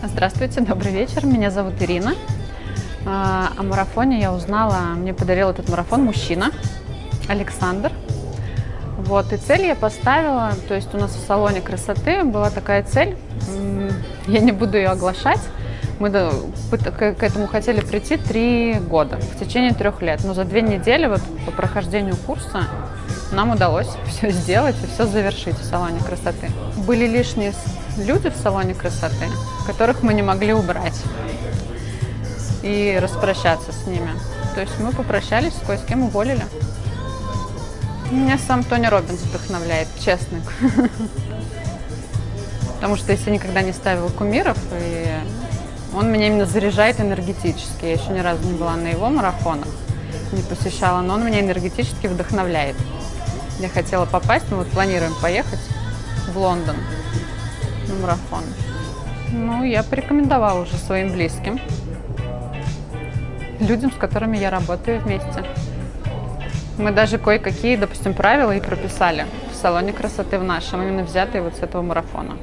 Здравствуйте, добрый вечер. Меня зовут Ирина. А, О марафоне я узнала, мне подарил этот марафон мужчина, Александр. Вот, и цель я поставила, то есть у нас в салоне красоты была такая цель, я не буду ее оглашать, мы к этому хотели прийти три года, в течение трех лет, но за две недели вот по прохождению курса нам удалось все сделать и все завершить в салоне красоты. Были лишние люди в салоне красоты, которых мы не могли убрать и распрощаться с ними. То есть мы попрощались, кое с кем уволили. Меня сам Тони Робинс вдохновляет, честно. Потому что если никогда не ставила кумиров, и он меня именно заряжает энергетически. Я еще ни разу не была на его марафонах, не посещала, но он меня энергетически вдохновляет. Я хотела попасть, мы вот планируем поехать в Лондон на марафон. Ну, я порекомендовала уже своим близким, людям, с которыми я работаю вместе. Мы даже кое-какие, допустим, правила и прописали в салоне красоты в нашем, именно взятые вот с этого марафона.